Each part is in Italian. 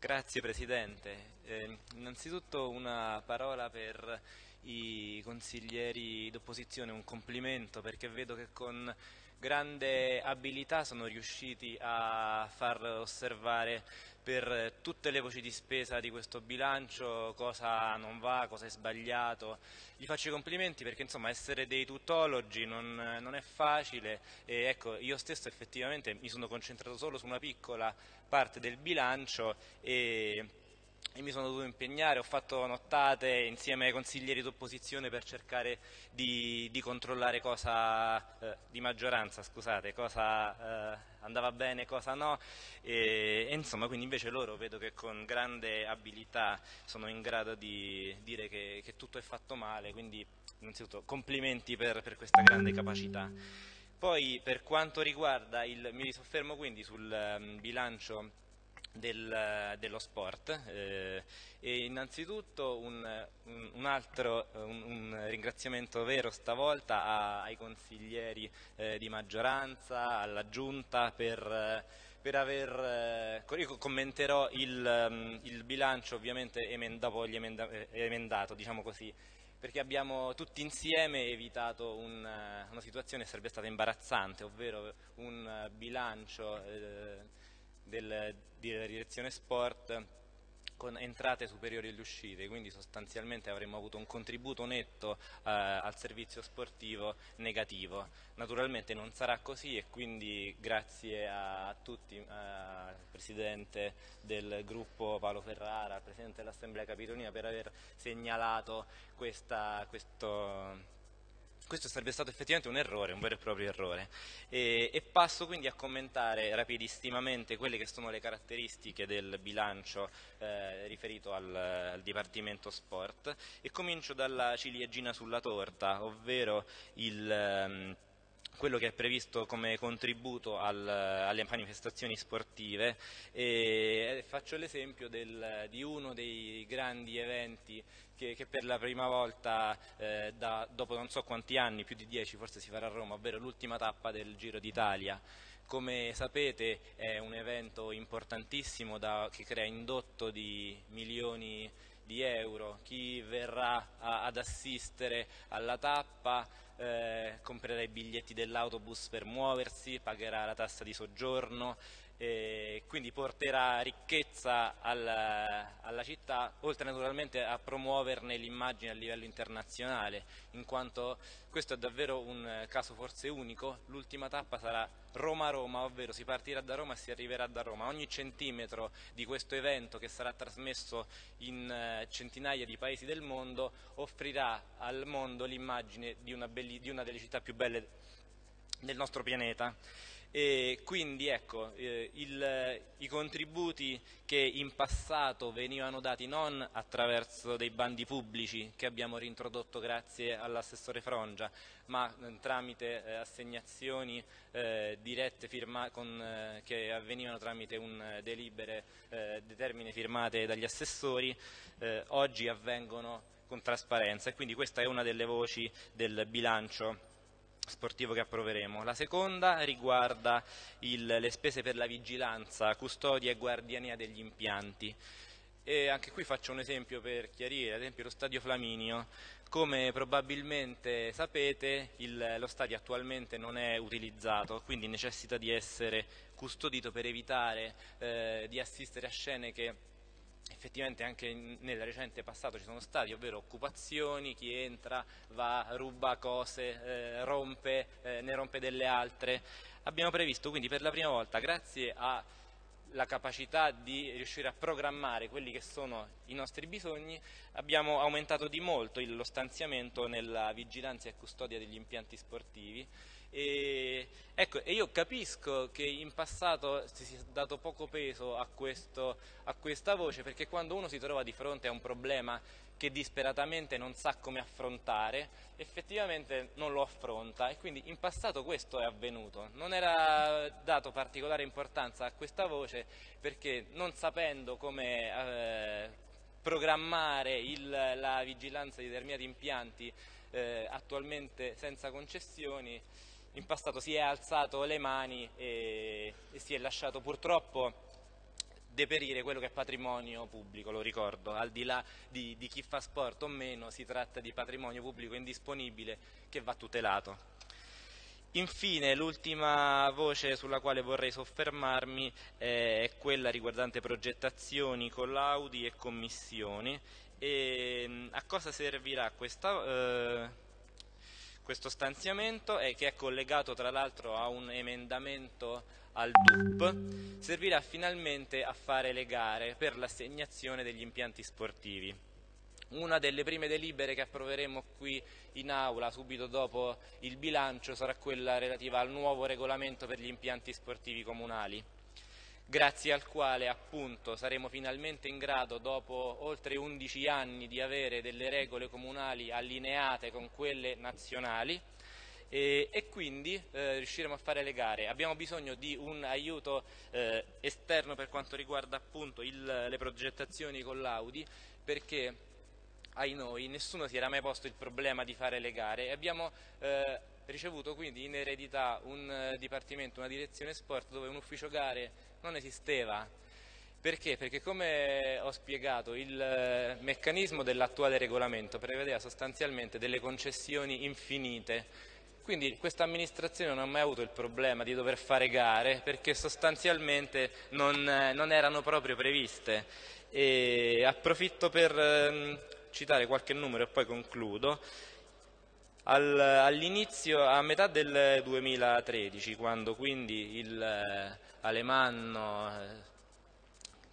Grazie Presidente. Eh, innanzitutto una parola per i consiglieri d'opposizione, un complimento perché vedo che con grande abilità sono riusciti a far osservare per tutte le voci di spesa di questo bilancio cosa non va, cosa è sbagliato. Gli faccio i complimenti perché insomma essere dei tutologi non, non è facile e ecco io stesso effettivamente mi sono concentrato solo su una piccola parte del bilancio e e mi sono dovuto impegnare, ho fatto nottate insieme ai consiglieri d'opposizione per cercare di, di controllare cosa, eh, di maggioranza, scusate, cosa eh, andava bene, cosa no e, e, insomma quindi invece loro vedo che con grande abilità sono in grado di dire che, che tutto è fatto male, quindi innanzitutto complimenti per, per questa grande capacità. Poi per quanto riguarda il, mi soffermo quindi sul um, bilancio del, dello sport. Eh, e innanzitutto un, un, altro un, un, ringraziamento vero stavolta a, ai consiglieri eh, di maggioranza, alla giunta per, per aver, eh, io commenterò il, um, il bilancio ovviamente emend dopo gli emenda eh, emendato, diciamo così, perché abbiamo tutti insieme evitato un, una situazione che sarebbe stata imbarazzante, ovvero un bilancio eh, del, della direzione sport con entrate superiori alle uscite, quindi sostanzialmente avremmo avuto un contributo netto eh, al servizio sportivo negativo. Naturalmente non sarà così e quindi grazie a, tutti, eh, al Presidente del gruppo Paolo Ferrara, al Presidente dell'Assemblea Capitolina per aver segnalato questa, questo questo sarebbe stato effettivamente un errore, un vero e proprio errore. E, e, passo quindi a commentare rapidissimamente quelle che sono le caratteristiche del bilancio eh, riferito al, al, Dipartimento Sport e comincio dalla ciliegina sulla torta, ovvero il... Um, quello che è previsto come contributo al, alle manifestazioni sportive e faccio l'esempio di uno dei grandi eventi che, che per la prima volta eh, da, dopo non so quanti anni, più di dieci forse si farà a Roma, ovvero l'ultima tappa del Giro d'Italia. Come sapete è un evento importantissimo da, che crea indotto di milioni di euro, chi verrà a, ad assistere alla tappa eh, comprerà i biglietti dell'autobus per muoversi, pagherà la tassa di soggiorno, e quindi porterà ricchezza alla, alla, città, oltre naturalmente a promuoverne l'immagine a livello internazionale, in quanto questo è davvero un caso forse unico, l'ultima tappa sarà Roma-Roma, ovvero si partirà da Roma e si arriverà da Roma. Ogni centimetro di questo evento che sarà trasmesso in eh, centinaia di paesi del mondo offrirà al mondo l'immagine di, di una delle città più belle del nostro pianeta. E quindi ecco, eh, il, i contributi che in passato venivano dati non attraverso dei bandi pubblici che abbiamo rintrodotto grazie all'assessore Frongia, ma eh, tramite eh, assegnazioni eh, dirette con, eh, che avvenivano tramite un eh, delibere determine firmate dagli assessori, oggi avvengono con trasparenza. E quindi questa è una delle voci del bilancio sportivo che approveremo. La seconda riguarda il, le spese per la vigilanza, custodia e guardiania degli impianti. E anche qui faccio un esempio per chiarire, ad esempio lo stadio Flaminio, come probabilmente sapete il, lo stadio attualmente non è utilizzato, quindi necessita di essere custodito per evitare eh, di assistere a scene che effettivamente anche nel recente passato ci sono stati, ovvero occupazioni, chi entra, va, ruba cose, eh, rompe, eh, ne rompe delle altre. Abbiamo previsto quindi per la prima volta, grazie alla capacità di riuscire a programmare quelli che sono i nostri bisogni, abbiamo aumentato di molto lo stanziamento nella vigilanza e custodia degli impianti sportivi. E, ecco, e io capisco che in passato si sia dato poco peso a, questo, a questa voce perché quando uno si trova di fronte a un problema che disperatamente non sa come affrontare, effettivamente non lo affronta e quindi in passato questo è avvenuto. Non era dato particolare importanza a questa voce perché non sapendo come eh, programmare il, la vigilanza di determinati impianti eh, attualmente senza concessioni, in passato si è alzato le mani e, e si è lasciato purtroppo deperire quello che è patrimonio pubblico, lo ricordo, al di là di, di chi fa sport o meno si tratta di patrimonio pubblico indisponibile che va tutelato. Infine l'ultima voce sulla quale vorrei soffermarmi eh, è quella riguardante progettazioni, collaudi e commissioni. E, mm, a cosa servirà questa, eh, questo stanziamento? È che è collegato tra l'altro a un emendamento al DUP, servirà finalmente a fare le gare per l'assegnazione degli impianti sportivi. Una delle prime delibere che approveremo qui in aula subito dopo il bilancio sarà quella relativa al nuovo regolamento per gli impianti sportivi comunali grazie al quale appunto saremo finalmente in grado dopo oltre 11 anni di avere delle regole comunali allineate con quelle nazionali e, e quindi eh, riusciremo a fare le gare. Abbiamo bisogno di un aiuto eh, esterno per quanto riguarda appunto il, le progettazioni con l'Audi perché ai noi, nessuno si era mai posto il problema di fare le gare e abbiamo eh, ricevuto quindi in eredità un eh, dipartimento, una direzione sport dove un ufficio gare non esisteva. Perché? Perché come ho spiegato il eh, meccanismo dell'attuale regolamento prevedeva sostanzialmente delle concessioni infinite quindi questa amministrazione non ha mai avuto il problema di dover fare gare perché sostanzialmente non, eh, non erano proprio previste. E approfitto per ehm, citare qualche numero e poi concludo. Al, all'inizio, a metà del 2013, quando quindi il eh, Alemanno eh,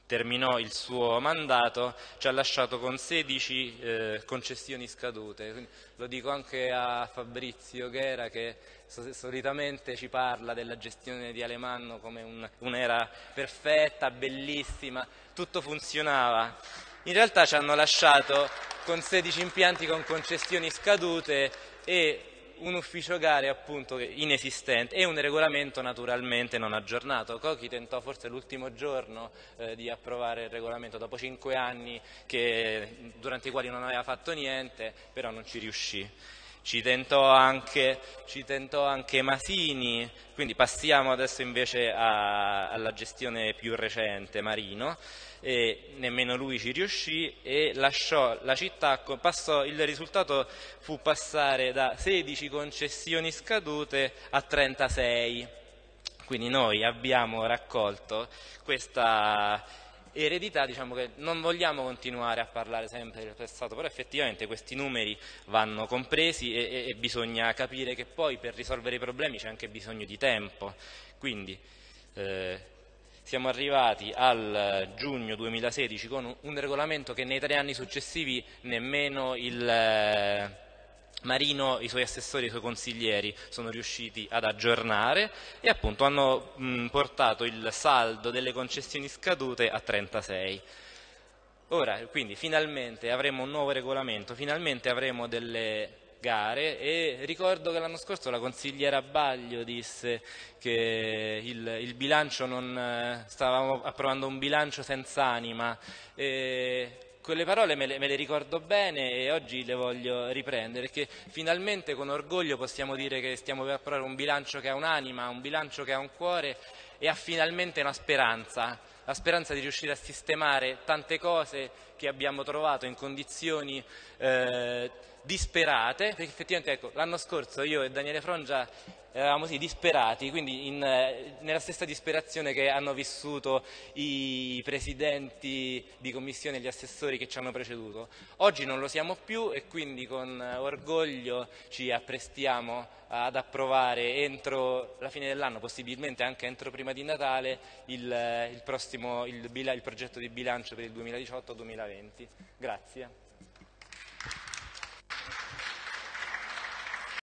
terminò il suo mandato, ci ha lasciato con 16 eh, concessioni scadute. Quindi lo dico anche a Fabrizio Ghera che solitamente ci parla della gestione di Alemanno come un'era perfetta, bellissima, tutto funzionava. In realtà ci hanno lasciato con 16 impianti con concessioni scadute e un ufficio gare appunto inesistente e un regolamento naturalmente non aggiornato. Cochi tentò forse l'ultimo giorno eh, di approvare il regolamento dopo cinque anni che, durante i quali non aveva fatto niente, però non ci riuscì. Ci tentò, anche, ci tentò anche, Masini, quindi passiamo adesso invece a, alla gestione più recente, Marino e nemmeno lui ci riuscì e lasciò la città, passò, il risultato fu passare da 16 concessioni scadute a 36. Quindi noi abbiamo raccolto questa eredità, diciamo che non vogliamo continuare a parlare sempre del passato, però effettivamente questi numeri vanno compresi e, e, e bisogna capire che poi per risolvere i problemi c'è anche bisogno di tempo. Quindi, eh, siamo arrivati al giugno 2016 con un regolamento che nei tre anni successivi nemmeno il eh, Marino, i suoi assessori i suoi consiglieri sono riusciti ad aggiornare e appunto hanno mh, portato il saldo delle concessioni scadute a 36. Ora, quindi, finalmente avremo un nuovo regolamento, finalmente avremo delle gare e ricordo che l'anno scorso la consigliera Baglio disse che il, il bilancio non, eh, stavamo approvando un bilancio senza anima e quelle parole me le, me le, ricordo bene e oggi le voglio riprendere perché finalmente con orgoglio possiamo dire che stiamo per approvare un bilancio che ha un'anima, un bilancio che ha un cuore e ha finalmente una speranza, la speranza di riuscire a sistemare tante cose che abbiamo trovato in condizioni eh, disperate, perché effettivamente ecco, l'anno scorso io e Daniele Frongia eravamo sì, disperati, quindi in, eh, nella stessa disperazione che hanno vissuto i presidenti di commissione e gli assessori che ci hanno preceduto. Oggi non lo siamo più e quindi con orgoglio ci apprestiamo ad approvare entro la fine dell'anno, possibilmente anche entro prima di Natale, il, il, prossimo, il, il progetto di bilancio per il 2018-2020. Grazie.